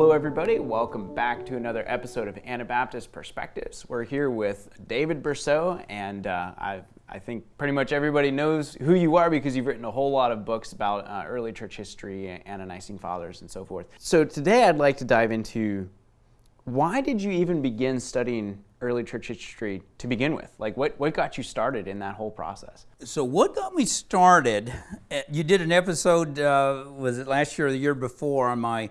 hello, everybody. Welcome back to another episode of Anabaptist Perspectives. We're here with David Bercot, and uh, I, I think pretty much everybody knows who you are because you've written a whole lot of books about uh, early church history, Nicene Fathers, and so forth. So today I'd like to dive into why did you even begin studying early church history to begin with? Like, what, what got you started in that whole process? So, what got me started? eh, You did an episode, uh, was it last year or the year before, on my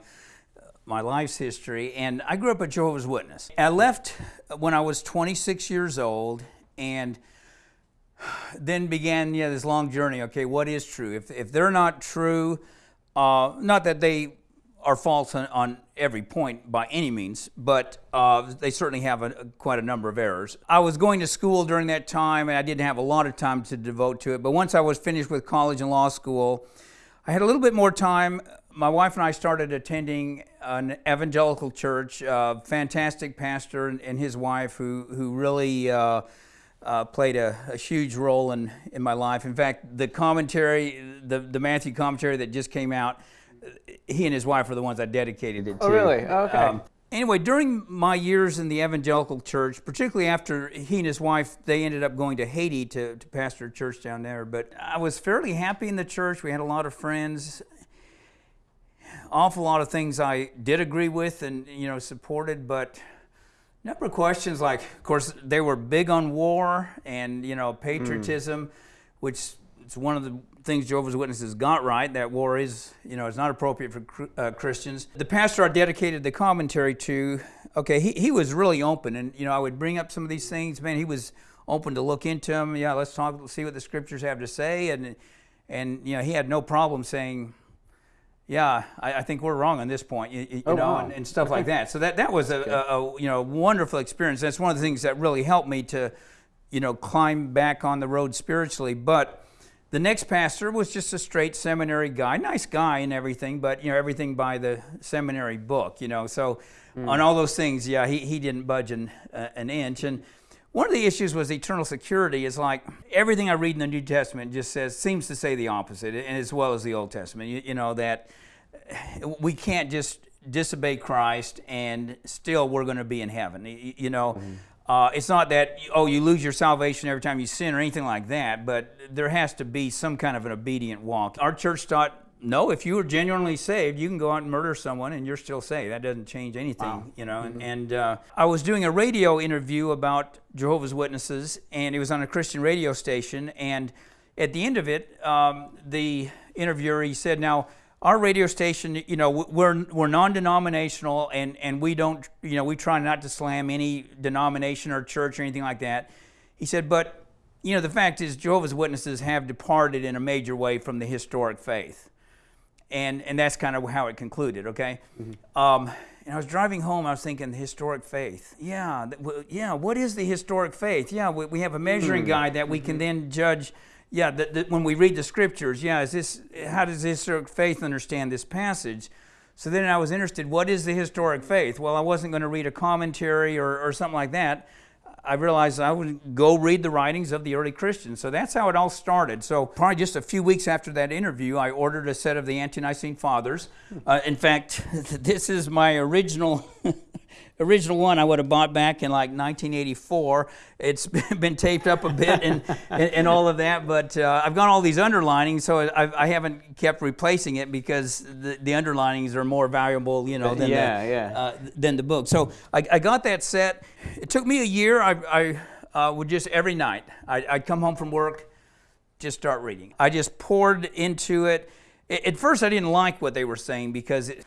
my life's history, and I grew up a Jehovah's Witness. I left when I was 26 years old, and then began yeah this long journey. Okay, what is true? If if they're not true, uh, not that they are false on, on every point by any means, but uh, they certainly have a, quite a number of errors. I was going to school during that time, and I didn't have a lot of time to devote to it. But once I was finished with college and law school, I had a little bit more time. My wife and I started attending an evangelical church. Uh, fantastic pastor and, and his wife, who who really. Uh, uh, played a, a, huge role in, in my life. In fact, the commentary, the, the Matthew commentary that just came out, he and his wife are the ones I dedicated it to. Oh, really? Okay. Um, anyway, during my years in the evangelical church, particularly after he and his wife, they ended up going to Haiti to, to pastor a church down there. But I was fairly happy in the church. We had a lot of friends. Awful lot of things I did agree with and you know supported, but number of questions like, of course, they were big on war and you know patriotism, mm. which is one of the things Jehovah's Witnesses got right. That war is, you know, it's not appropriate for uh, Christians. The pastor I dedicated the commentary to, okay, he, he was really open, and you know, I would bring up some of these things. Man, he was open to look into them. Yeah, let's talk, see what the scriptures have to say, and and you know, he had no problem saying. Yeah, I, I think we're wrong on this point, you, you oh, know, and, and, stuff like that. So that that was a, a, a you know wonderful experience. That's one of the things that really helped me to, you know, climb back on the road spiritually. But the next pastor was just a straight seminary guy, nice guy and everything, but you know everything by the seminary book, you know. So mm. on all those things, yeah, he, he didn't budge an, uh, an inch. And one of the issues was eternal security. Is like everything I read in the New Testament just says seems to say the opposite, and as well as the Old Testament. You, you know that we can't just disobey Christ and still we're going to be in heaven. You, you know. Mm. Uh, it's not that oh you lose your salvation every time you sin or anything like that, but there has to be some kind of an obedient walk. Our church taught no, if you are genuinely saved, you can go out and murder someone and you're still saved. That doesn't change anything, wow. you know. Mm-hmm. And, and uh, I was doing a radio interview about Jehovah's Witnesses, and it was on a Christian radio station. And at the end of it, um, the interviewer he said, "Now." our radio station, you know, we're, we're non-denominational and, and we don't, you know, we try not to slam any denomination or church or anything like that. He said, but, you know, the fact is Jehovah's Witnesses have departed in a major way from the historic faith. And, and that's kind of how it concluded, okay? Mm-hmm. Um, and I was driving home, I was thinking, the historic faith. Yeah, yeah, what is the historic faith? Yeah, we, we have a measuring mm-hmm. guide that we can then judge yeah, the, the, when we read the scriptures, yeah, is this how does the historic faith understand this passage? So then I was interested, what is the historic faith? Well, I wasn't going to read a commentary or, or something like that. I realized I would go read the writings of the early Christians. So that's how it all started. So probably just a few weeks after that interview, I ordered a set of the Ante-Nicene Fathers. Uh, in fact, this is my original original one I would have bought back in like 1984. It's been taped up a bit and, and, and, all of that, but uh, I've got all these underlinings, so I, I, haven't kept replacing it because the, the underlinings are more valuable, you know, than, yeah, the, yeah. Uh, than the book. So I, I, got that set. It took me a year. I, I uh, would just every night, I, I'd come home from work, just start reading. I just poured into it. At first, I didn't like what they were saying because it,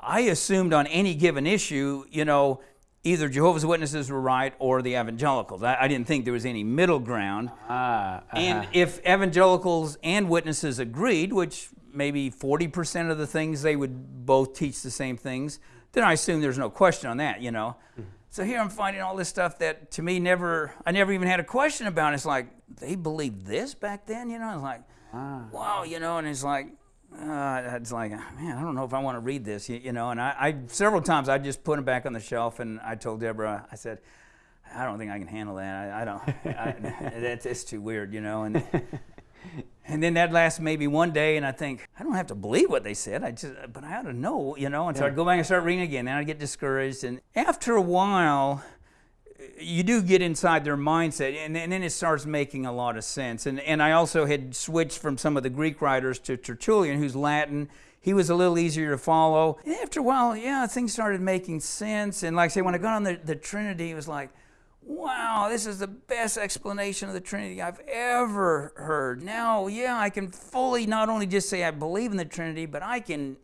I assumed on any given issue, you know, either Jehovah's Witnesses were right or the evangelicals. I, I didn't think there was any middle ground. Ah, uh-huh. And if evangelicals and witnesses agreed, which maybe 40% of the things they would both teach the same things, then I assume there's no question on that, you know. Mm-hmm. So here I'm finding all this stuff that to me never, I never even had a question about. It's like, they believed this back then, you know? It's like, ah. wow, you know, and it's like, uh, it's like, man, I don't know if I want to read this, you, you know. And I, I, several times I just put them back on the shelf, and I told Deborah, I said, I don't think I can handle that. I, I don't. I, that's it's too weird, you know. And and then that lasts maybe one day, and I think I don't have to believe what they said. I just, but I ought to know, you know. And so I'd go back and start reading again, and I'd get discouraged. And after a while, you do get inside their mindset, and, and, then it starts making a lot of sense. And and I also had switched from some of the Greek writers to Tertullian, who's Latin. He was a little easier to follow. And after a while, yeah, things started making sense. And like I say, when I got on the, the Trinity, it was like, wow, this is the best explanation of the Trinity I've ever heard. Now, yeah, I can fully not only just say I believe in the Trinity, but I can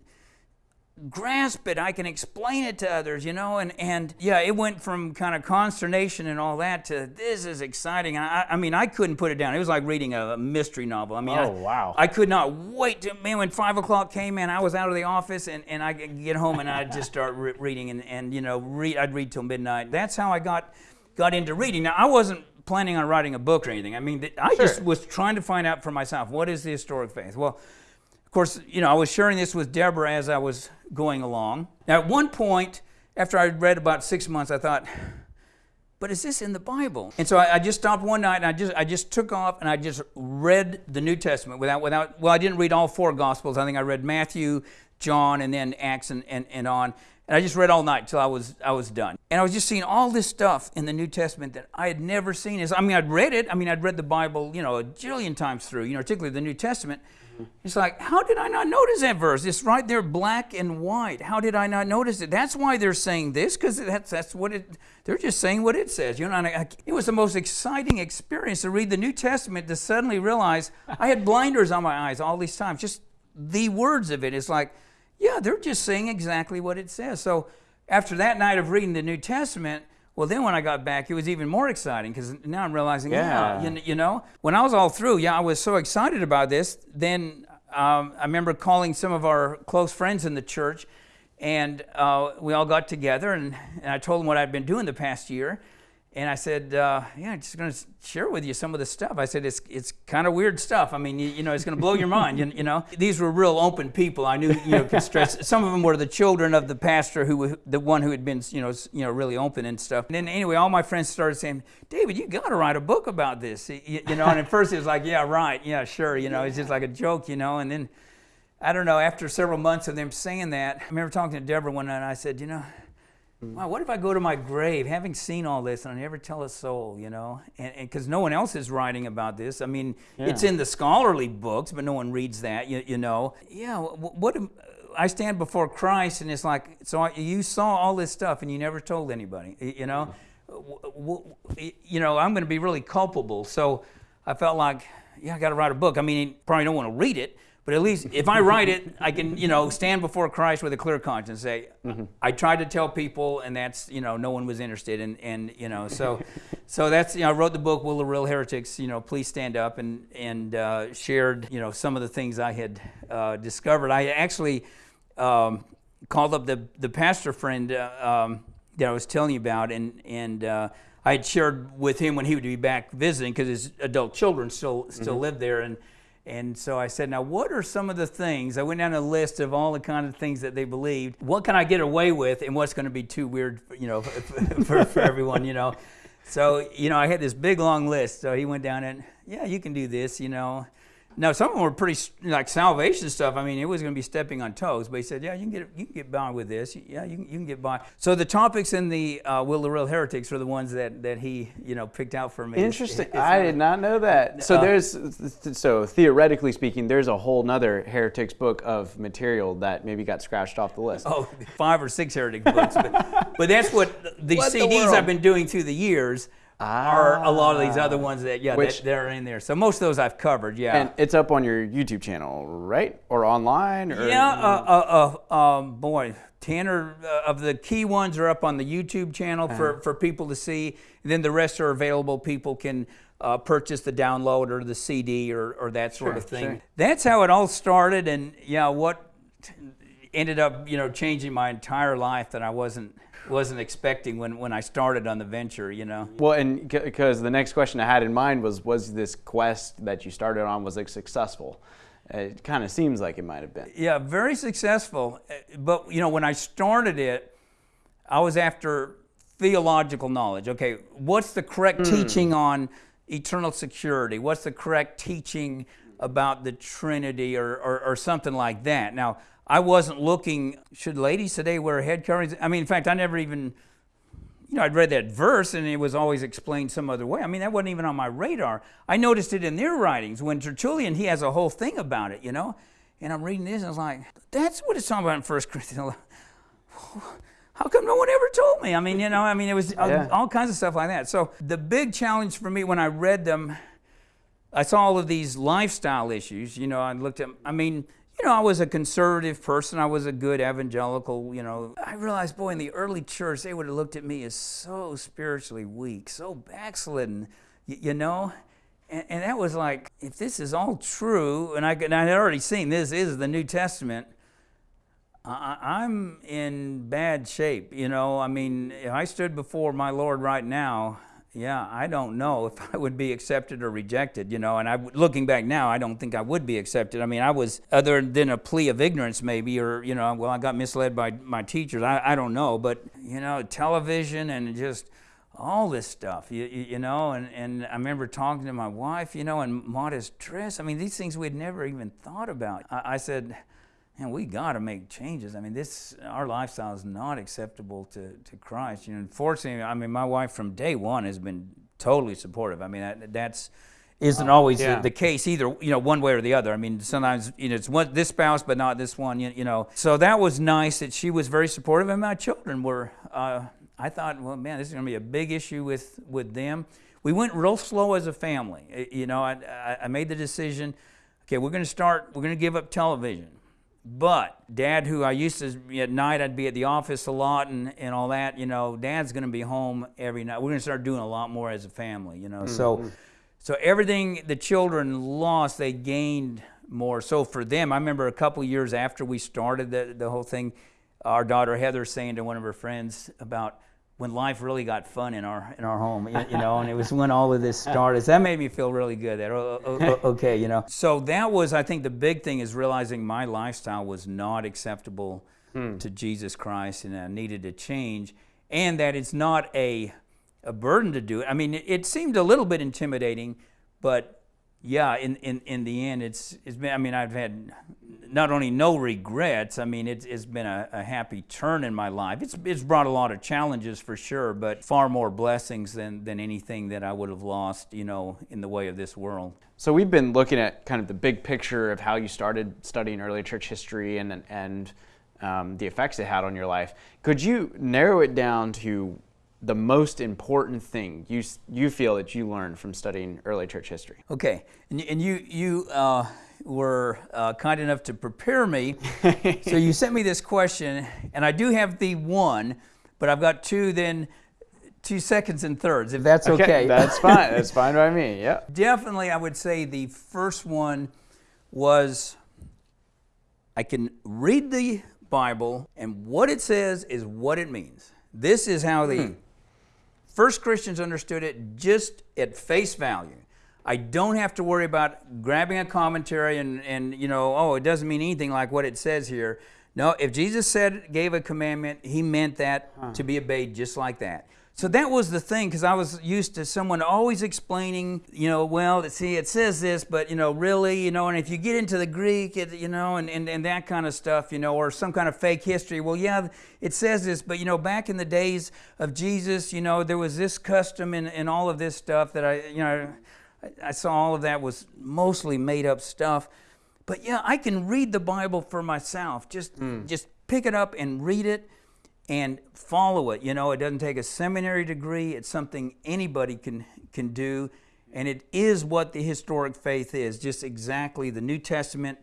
grasp it. I can explain it to others, you know, and, and yeah, it went from kind of consternation and all that to this is exciting. I, I mean, I couldn't put it down. It was like reading a mystery novel. I mean, oh, I, wow. I could not wait to, man, when five o'clock came, man, I was out of the office and, and I get home and I'd just start re- reading and, and, you know, read, I'd read till midnight. That's how I got got into reading. Now, I wasn't planning on writing a book or anything. I mean, I sure. just was trying to find out for myself what is the historic faith. Well, of course, you know, I was sharing this with Deborah as I was going along. Now, at one point, after I read about six months, I thought, but is this in the Bible? And so I, I, just stopped one night and I just I just took off and I just read the New Testament without without well I didn't read all four Gospels. I think I read Matthew, John, and then Acts and, and, and on. And I just read all night till I was I was done. And I was just seeing all this stuff in the New Testament that I had never seen. Is I mean I'd read it. I mean I'd read the Bible, you know, a jillion times through, you know, particularly the New Testament. It's like, how did I not notice that verse? It's right there, black and white. How did I not notice it? That's why they're saying this, because that's that's what it. They're just saying what it says. You know, I, it was the most exciting experience to read the New Testament to suddenly realize I had blinders on my eyes all these times. Just the words of it. It's like yeah, they're just saying exactly what it says. So after that night of reading the New Testament, well, then when I got back, it was even more exciting because now I'm realizing, yeah, yeah you, you, know, when I was all through, yeah, I was so excited about this. Then um, I remember calling some of our close friends in the church, and uh, we all got together, and, and I told them what I'd been doing the past year. And I said, uh, yeah, I'm just going to share with you some of the stuff. I said, it's, it's kind of weird stuff. I mean, you, you know, it's going to blow your mind, you, you, know. These were real open people. I knew, you know, stress. Some of them were the children of the pastor, who the one who had been, you know, you know, really open and stuff. And then anyway, all my friends started saying, David, you got to write a book about this, you, you know. And at first it was like, yeah, right, yeah, sure, you know, it's just like a joke, you know. And then, I don't know, after several months of them saying that, I remember talking to Deborah one night and I said, you know, Mm. Wow, what if I go to my grave having seen all this and I never tell a soul, you know? And because no one else is writing about this. I mean, yeah. it's in the scholarly books, but no one reads that, you, you know? Yeah, what, what I stand before Christ and it's like, so you saw all this stuff and you never told anybody, you know? You know, I'm going to be really culpable. So I felt like, yeah, I got to write a book. I mean, probably don't want to read it, but at least if I write it, I can, you know, stand before Christ with a clear conscience and say, mm-hmm. I tried to tell people, and that's, you know, no one was interested. And, and you know, so so that's, you know, I wrote the book, Will the Real Heretics, you know, please stand up, and, and uh, shared, you know, some of the things I had uh, discovered. I actually um, called up the, the pastor friend uh, um, that I was telling you about, and, and uh, I had shared with him when he would be back visiting because his adult children still, still mm-hmm. lived there. and and so I said, now what are some of the things? I went down a list of all the kind of things that they believed. What can I get away with, and what's going to be too weird, you know, for, for, for everyone, you know? So you know, I had this big long list. So he went down and yeah, you can do this, you know. Now some of them were pretty like salvation stuff. I mean, it was going to be stepping on toes, but he said, "Yeah, you can get you can get by with this. Yeah, you can, you can get by." So the topics in the uh, Will the Real Heretics are the ones that that he you know picked out for me. Interesting. I did not know that. So uh, there's so theoretically speaking, there's a whole nother heretics book of material that maybe got scratched off the list. Oh, five or six heretic books, but, but that's what the what CDs the I've been doing through the years ah. are a lot of these other ones that yeah Which, that, they're in there. So most of those I've covered. Yeah, and it's up on your YouTube channel, right, or online? Or? Yeah, uh, uh, uh, um, boy, ten or uh, of the key ones are up on the YouTube channel for uh-huh. for people to see. And then the rest are available. People can. Uh, purchase the download or the CD or, or that sort sure, of thing. Sure. That's how it all started, and yeah, what ended up you know changing my entire life that I wasn't wasn't expecting when, when I started on the venture, you know. Well, and because the next question I had in mind was, was this quest that you started on, was it successful? It kind of seems like it might have been. Yeah, very successful. But, you know, when I started it, I was after theological knowledge. Okay, what's the correct mm. teaching on eternal security? What's the correct teaching about the Trinity or, or, or something like that. Now, I wasn't looking, should ladies today wear head coverings? I mean, in fact, I never even, you know, I'd read that verse and it was always explained some other way. I mean, that wasn't even on my radar. I noticed it in their writings. When Tertullian, he has a whole thing about it, you know? And I'm reading this and I was like, that's what it's talking about in 1 Corinthians. How come no one ever told me? I mean, you know, I mean, it was yeah. all, all kinds of stuff like that. So the big challenge for me when I read them, I saw all of these lifestyle issues. You know, I looked at, I mean, you know, I was a conservative person. I was a good evangelical, you know. I realized, boy, in the early church, they would have looked at me as so spiritually weak, so backslidden, you, know. And, and, that was like, if this is all true, and I, and I had already seen this is the New Testament, I, am in bad shape, you know. I mean, if I stood before my Lord right now, yeah, I don't know if I would be accepted or rejected, you know. And I, looking back now, I don't think I would be accepted. I mean, I was, other than a plea of ignorance, maybe, or, you know, well, I got misled by my teachers. I, I don't know. But, you know, television and just all this stuff, you, you know. And, and I remember talking to my wife, you know, and modest dress. I mean, these things we'd never even thought about. I, I said, man, we got to make changes. I mean, this our lifestyle is not acceptable to, to Christ. You know, unfortunately, I mean, my wife from day one has been totally supportive. I mean, that, that's isn't always yeah. the, the, case either. You know, one way or the other. I mean, sometimes you know it's one this spouse, but not this one. You, you know, so that was nice that she was very supportive, and my children were. Uh, I thought, well, man, this is going to be a big issue with with them. We went real slow as a family. You know, I, I made the decision. Okay, we're going to start. We're going to give up television but dad, who I used to, at night I'd be at the office a lot and, and all that, you know, dad's going to be home every night. We're going to start doing a lot more as a family, you know. Mm-hmm. So, so everything the children lost, they gained more. So for them, I remember a couple years after we started the, the whole thing, our daughter Heather saying to one of her friends about, when life really got fun in our in our home, you, know, and it was when all of this started. So that made me feel really good. That oh, oh, oh, okay, you know. So that was, I think, the big thing is realizing my lifestyle was not acceptable hmm. to Jesus Christ, and I needed to change, and that it's not a a burden to do it. I mean, it, it seemed a little bit intimidating, but yeah, in, in, in the end, it's, it's been, I mean, I've had not only no regrets, I mean, it's, it's been a, a, happy turn in my life. It's, it's brought a lot of challenges for sure, but far more blessings than, than anything that I would have lost, you know, in the way of this world. So we've been looking at kind of the big picture of how you started studying early church history and, and um, the effects it had on your life. Could you narrow it down to the most important thing you, you feel that you learned from studying early church history? Okay, and, and you, you uh, were uh, kind enough to prepare me. so you sent me this question, and I do have the one, but I've got two then two seconds and thirds, if that's okay. okay. that's fine. That's fine by me. Yeah. Definitely, I would say the first one was I can read the Bible, and what it says is what it means. This is how the hmm. First Christians understood it just at face value. I don't have to worry about grabbing a commentary and, and you know, oh, it doesn't mean anything like what it says here. No, if Jesus said, gave a commandment, he meant that huh. to be obeyed just like that. So that was the thing, because I was used to someone always explaining, you know, well, see, it says this, but, you know, really, you know, and if you get into the Greek, it, you know, and, and, and that kind of stuff, you know, or some kind of fake history, well, yeah, it says this, but, you know, back in the days of Jesus, you know, there was this custom and, and all of this stuff that I, you know, I, I saw all of that was mostly made up stuff. But yeah, I can read the Bible for myself. Just, mm. just pick it up and read it and follow it. You know, it doesn't take a seminary degree. It's something anybody can can do, and it is what the historic faith is. Just exactly the New Testament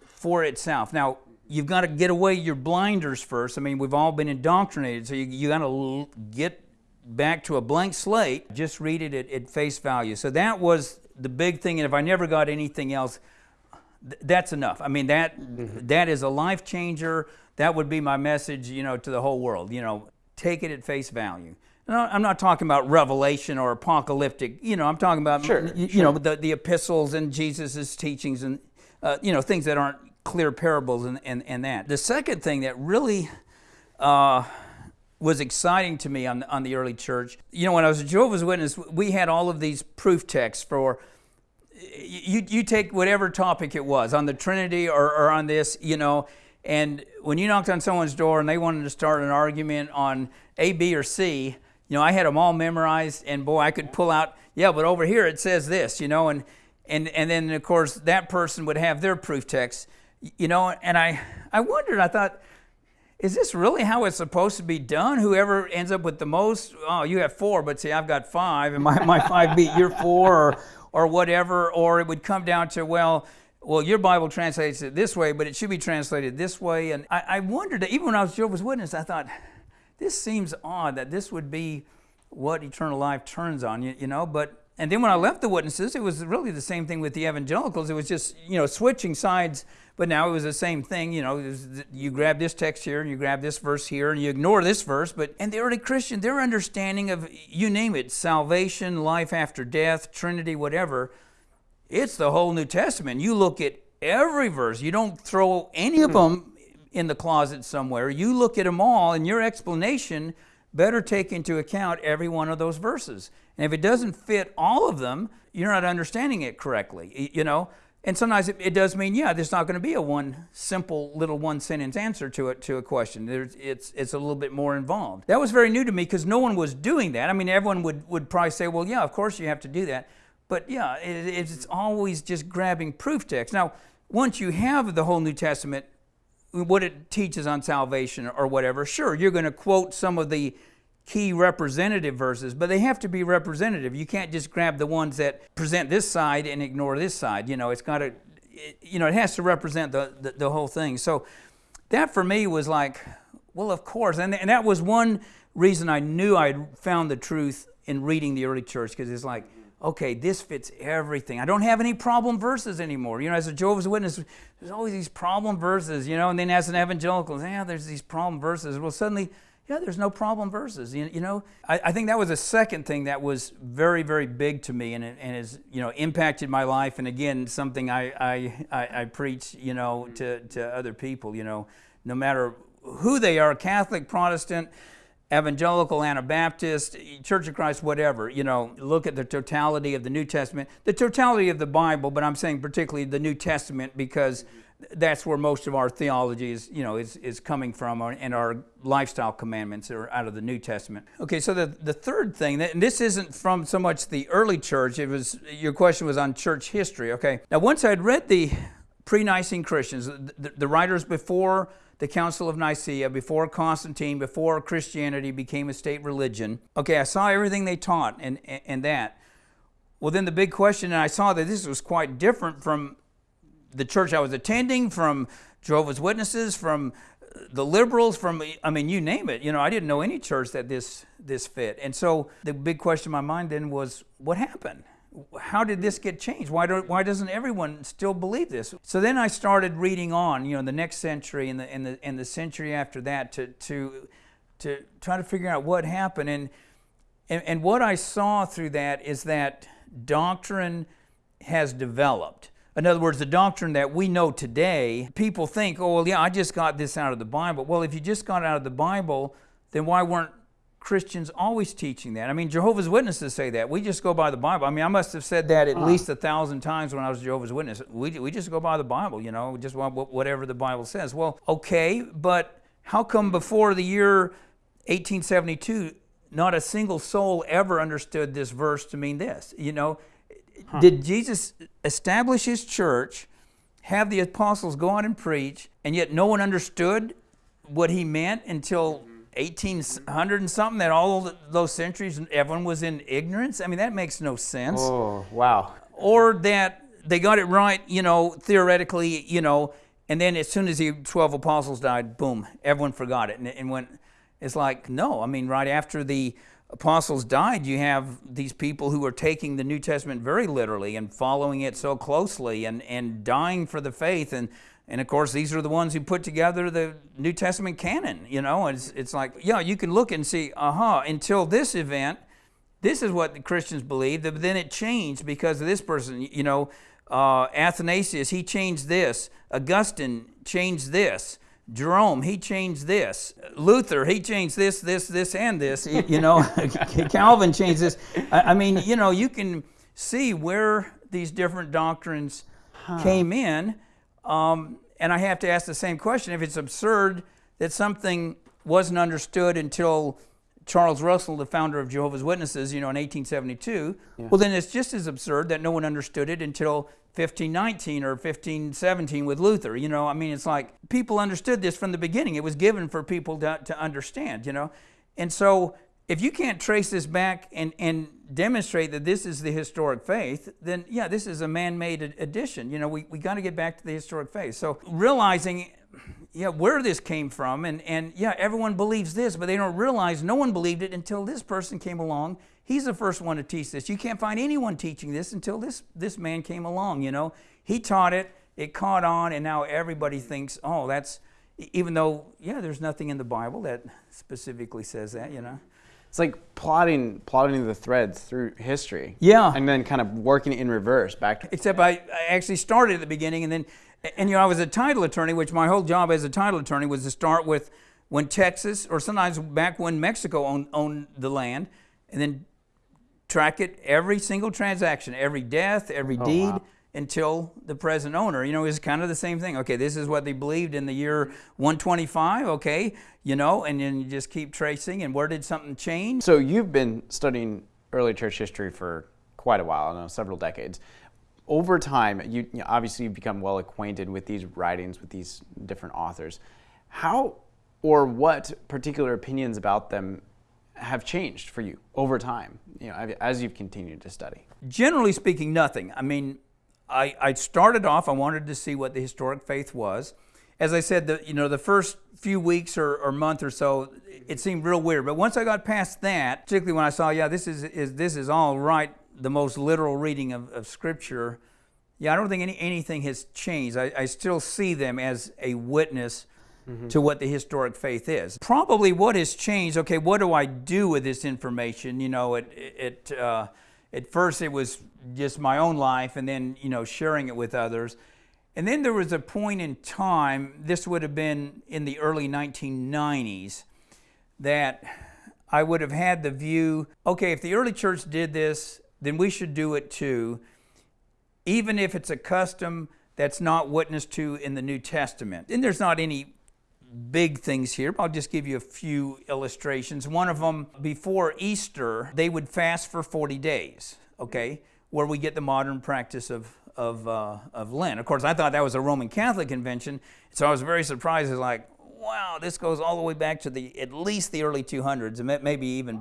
for itself. Now, you've got to get away your blinders first. I mean, we've all been indoctrinated, so you, you got to get back to a blank slate. Just read it at, at face value. So that was the big thing. And if I never got anything else, th- that's enough. I mean, that mm-hmm. that is a life changer that would be my message, you know, to the whole world. You know, take it at face value. I'm not talking about revelation or apocalyptic. You know, I'm talking about sure, you, sure. know the, the epistles and Jesus's teachings and uh, you know things that aren't clear parables and, and, and that. The second thing that really uh, was exciting to me on on the early church, you know, when I was a Jehovah's Witness, we had all of these proof texts for you, you take whatever topic it was on the Trinity or, or on this, you know, and when you knocked on someone's door and they wanted to start an argument on A, B, or C, you know, I had them all memorized, and boy, I could pull out, yeah, but over here it says this, you know, and and and then of course that person would have their proof text, you know, and I I wondered, I thought, is this really how it's supposed to be done? Whoever ends up with the most, oh, you have four, but see, I've got five, and my, my five beat your four, or, or whatever, or it would come down to, well, well, your Bible translates it this way, but it should be translated this way. And I, I wondered, even when I was Jehovah's Witness, I thought, this seems odd that this would be what eternal life turns on, you, you know, but and then when I left the witnesses, it was really the same thing with the evangelicals. It was just, you know, switching sides, but now it was the same thing. You know, you grab this text here and you grab this verse here and you ignore this verse. But, and the early Christian, their understanding of, you name it, salvation, life after death, Trinity, whatever, it's the whole New Testament. You look at every verse, you don't throw any of hmm. them in the closet somewhere. You look at them all, and your explanation better take into account every one of those verses. And if it doesn't fit all of them, you're not understanding it correctly, you know? And sometimes it, it does mean, yeah, there's not going to be a one simple little one sentence answer to it to a question. There's, it's it's a little bit more involved. That was very new to me because no one was doing that. I mean, everyone would would probably say, well, yeah, of course you have to do that. But yeah, it, it's always just grabbing proof text. Now, once you have the whole New Testament, what it teaches on salvation or whatever, sure, you're going to quote some of the key representative verses, but they have to be representative. You can't just grab the ones that present this side and ignore this side. You know, it's got to, you know, it has to represent the, the, the, whole thing. So that for me was like, well, of course. And, and that was one reason I knew I'd found the truth in reading the early church, because it's like, okay, this fits everything. I don't have any problem verses anymore. You know, as a Jehovah's Witness, there's always these problem verses, you know, and then as an evangelical, yeah, there's these problem verses. Well, suddenly, yeah, there's no problem verses. You, you know, I, I, think that was a second thing that was very, very big to me and, and has, you know, impacted my life. And again, something I, I, I, I preach, you know, to, to other people, you know, no matter who they are, Catholic, Protestant, evangelical, Anabaptist, Church of Christ, whatever, you know, look at the totality of the New Testament, the totality of the Bible, but I'm saying particularly the New Testament because that's where most of our theology is, you know, is, is coming from, and our lifestyle commandments are out of the New Testament. Okay, so the, the third thing, and this isn't from so much the early church, it was, your question was on church history, okay? Now, once I'd read the pre-Nicene Christians, the, the writers before the Council of Nicaea, before Constantine, before Christianity became a state religion, okay, I saw everything they taught and, and that. Well, then the big question, and I saw that this was quite different from the church I was attending, from Jehovah's Witnesses, from the liberals, from I mean, you name it. You know, I didn't know any church that this this fit. And so the big question in my mind then was, what happened? How did this get changed? Why don't why doesn't everyone still believe this? So then I started reading on, you know, the next century and the and the and the century after that to to to try to figure out what happened. And and, and what I saw through that is that doctrine has developed in other words, the doctrine that we know today, people think, oh, well, yeah, I just got this out of the Bible. Well, if you just got out of the Bible, then why weren't Christians always teaching that? I mean, Jehovah's Witnesses say that. We just go by the Bible. I mean, I must have said that at uh least a thousand times when I was Jehovah's Witness. We, we just go by the Bible, you know, just whatever the Bible says. Well, okay, but how come before the year 1872, not a single soul ever understood this verse to mean this? You know, Huh. Did Jesus establish his church, have the apostles go out and preach, and yet no one understood what he meant until 1800 and something, that all those centuries everyone was in ignorance? I mean, that makes no sense. Oh, wow. Or that they got it right, you know, theoretically, you know, and then as soon as the 12 apostles died, boom, everyone forgot it and, and went, it's like, no, I mean, right after the apostles died, you have these people who are taking the New Testament very literally and following it so closely and, and dying for the faith. And, and of course, these are the ones who put together the New Testament canon. You know, it's, it's like, yeah, you can look and see, aha, uh-huh, until this event, this is what the Christians believed. But then it changed because of this person. You know, uh, Athanasius, he changed this. Augustine changed this. Jerome, he changed this. Luther, he changed this, this, this, and this. You know, Calvin changed this. I mean, you know, you can see where these different doctrines came in. Um, and I have to ask the same question if it's absurd that something wasn't understood until Charles Russell, the founder of Jehovah's Witnesses, you know, in 1872, yeah. well, then it's just as absurd that no one understood it until 1519 or 1517 with Luther. You know, I mean, it's like people understood this from the beginning. It was given for people to, to understand, you know. And so if you can't trace this back and, and demonstrate that this is the historic faith, then yeah, this is a man-made addition. You know, we, we got to get back to the historic faith. So realizing yeah, where this came from. And, and yeah, everyone believes this, but they don't realize no one believed it until this person came along. He's the first one to teach this. You can't find anyone teaching this until this, this man came along, you know. He taught it, it caught on, and now everybody thinks, oh, that's, even though, yeah, there's nothing in the Bible that specifically says that, you know. It's like plotting, plotting the threads through history. Yeah. And then kind of working in reverse back to. Except I, I actually started at the beginning and then and you know, I was a title attorney, which my whole job as a title attorney was to start with when Texas, or sometimes back when Mexico owned, owned the land, and then track it every single transaction, every death, every oh, deed. Wow. Until the present owner, you know, it's kind of the same thing. Okay, this is what they believed in the year 125. Okay, you know, and then you just keep tracing. And where did something change? So you've been studying early church history for quite a while, know, several decades over time, you, you know, obviously you've become well acquainted with these writings, with these different authors. How or what particular opinions about them have changed for you over time, you know, as you've continued to study? Generally speaking, nothing. I mean, I, I started off, I wanted to see what the historic faith was. As I said, the, you know, the first few weeks or, or month or so, it seemed real weird. But once I got past that, particularly when I saw, yeah, this is, is this is all right the most literal reading of, of Scripture, yeah, I don't think any, anything has changed. I, I still see them as a witness mm-hmm. to what the historic faith is. Probably what has changed, okay, what do I do with this information? You know, it, it, uh, at first it was just my own life and then, you know, sharing it with others. And then there was a point in time, this would have been in the early 1990s, that I would have had the view okay, if the early church did this, then we should do it too, even if it's a custom that's not witnessed to in the New Testament. And there's not any big things here. I'll just give you a few illustrations. One of them, before Easter, they would fast for 40 days, okay, where we get the modern practice of, of, uh, of Lent. Of course, I thought that was a Roman Catholic convention, so I was very surprised. It's like, wow, this goes all the way back to the at least the early 200s, and maybe even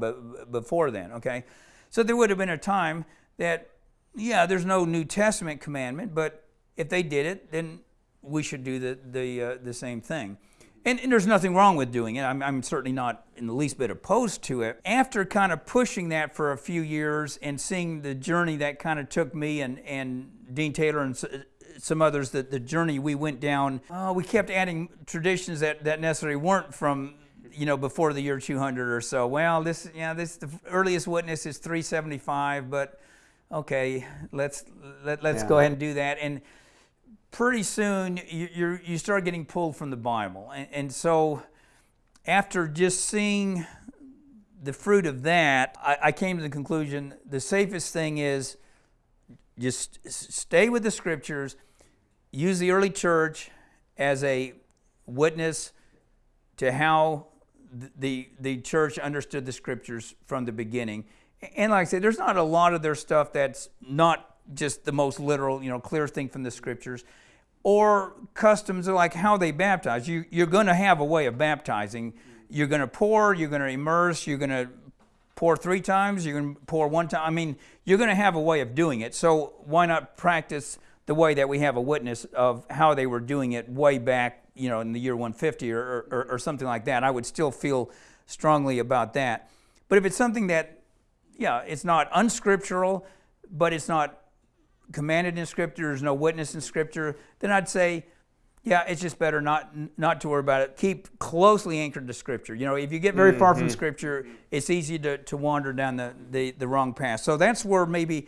before then, okay? So there would have been a time that, yeah, there's no New Testament commandment, but if they did it, then we should do the, the, uh, the same thing. And, and, there's nothing wrong with doing it. I'm, I'm, certainly not in the least bit opposed to it. After kind of pushing that for a few years and seeing the journey that kind of took me and, and Dean Taylor and some others, the, the journey we went down, uh, we kept adding traditions that, that necessarily weren't from you know, before the year 200 or so. Well, this, yeah, this the earliest witness is 375, but okay, let's let, let's yeah. go ahead and do that. And pretty soon you you start getting pulled from the Bible, and, and so after just seeing the fruit of that, I, I came to the conclusion the safest thing is just stay with the scriptures, use the early church as a witness to how the, the church understood the scriptures from the beginning. And like I said, there's not a lot of their stuff that's not just the most literal, you know, clear thing from the scriptures. Or customs like how they baptize. You, you're going to have a way of baptizing. You're going to pour, you're going to immerse, you're going to pour three times, you're going to pour one time. I mean, you're going to have a way of doing it. So why not practice the way that we have a witness of how they were doing it way back you know, in the year 150 or, or, or something like that. I would still feel strongly about that. But if it's something that, yeah, it's not unscriptural, but it's not commanded in Scripture, there's no witness in Scripture, then I'd say, yeah, it's just better not not to worry about it. Keep closely anchored to Scripture. You know, if you get very mm-hmm. far from mm-hmm. Scripture, it's easy to, to wander down the, the, the wrong path. So that's where maybe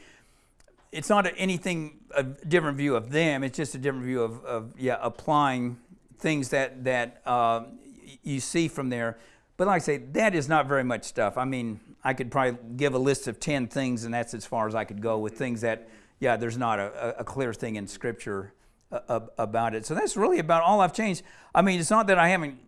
it's not anything a different view of them. It's just a different view of, of yeah applying things that, that uh, you see from there. But like I say, that is not very much stuff. I mean, I could probably give a list of 10 things, and that's as far as I could go with things that, yeah, there's not a, a clear thing in Scripture uh, about it. So that's really about all I've changed. I mean, it's not that I haven't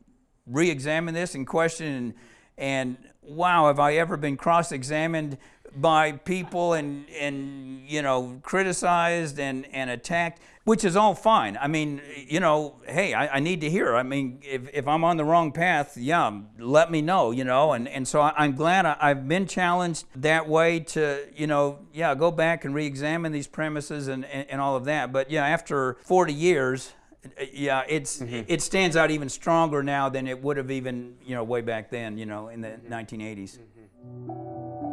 re examined this and questioned, and, and wow, have I ever been cross examined by people and and you know criticized and and attacked which is all fine i mean you know hey i, I need to hear i mean if, if i'm on the wrong path yeah let me know you know and and so I, am glad I, have been challenged that way to you know yeah go back and re-examine these premises and, and, and all of that but yeah after 40 years yeah, it's mm-hmm. it stands out even stronger now than it would have even you know way back then, you know, in the 1980s. Mm-hmm.